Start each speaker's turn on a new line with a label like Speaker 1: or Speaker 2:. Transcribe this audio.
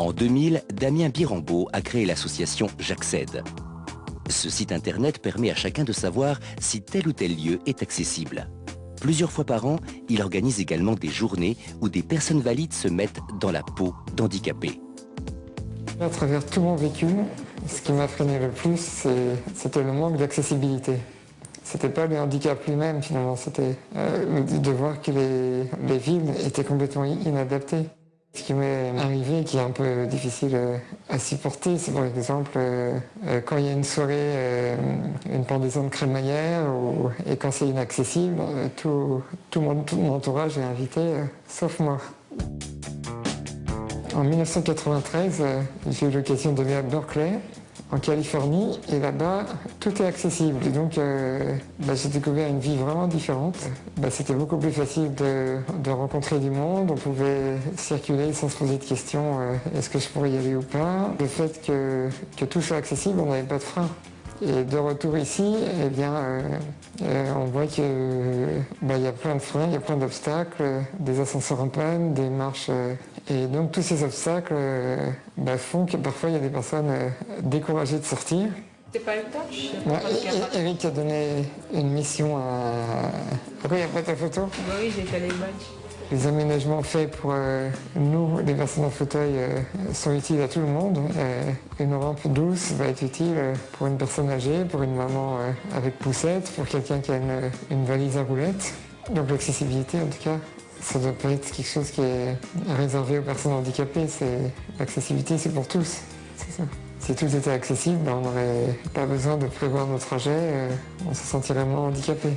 Speaker 1: En 2000, Damien Birambeau a créé l'association J'accède. Ce site internet permet à chacun de savoir si tel ou tel lieu est accessible. Plusieurs fois par an, il organise également des journées où des personnes valides se mettent dans la peau d'handicapés.
Speaker 2: À travers tout mon vécu, ce qui m'a freiné le plus, c'était le manque d'accessibilité. C'était pas le handicap lui-même finalement, c'était euh, de voir que les, les villes étaient complètement inadaptées. Ce qui m'est arrivé, qui est un peu difficile euh, à supporter, c'est par exemple euh, euh, quand il y a une soirée, une pendaison de crémaillère, et quand c'est inaccessible, tout, mon, tout, mon, entourage est invité, sauf moi. En 1993, j'ai eu l'occasion de venir à Berkeley en Californie et là-bas tout est accessible et donc euh, bah, j'ai découvert une vie vraiment différente. Bah, c'était beaucoup plus facile de, rencontrer du monde, on pouvait circuler sans se poser de questions euh, est-ce que je pourrais y aller ou pas. Le fait que, tout soit accessible, on n'avait pas de frein. Et de retour ici, eh bien, euh, voit qu'il bah, y a plein de freins, il y a plein d'obstacles, des ascenseurs en panne, des marches. Euh, et donc tous ces obstacles bah, font que parfois il y a des personnes découragées de sortir.
Speaker 3: C'est pas une tâche
Speaker 2: Eric a donné une mission à... Pourquoi il n'y a pas ta photo?
Speaker 3: Bah Oui, j'ai fait les badges.
Speaker 2: Les aménagements faits pour euh, nous, les personnes en fauteuil, euh, sont utiles à tout le monde. Euh, une rampe douce va être utile pour une personne âgée, pour une maman avec poussette, pour quelqu'un qui a une, valise à roulettes. Donc l'accessibilité, en tout cas, ça ne doit pas être quelque chose qui est réservé aux personnes handicapées. L'accessibilité, c'est pour tous. Si tout était accessible, ben, on n'aurait pas besoin de prévoir nos trajets, on se sentirait moins handicapé.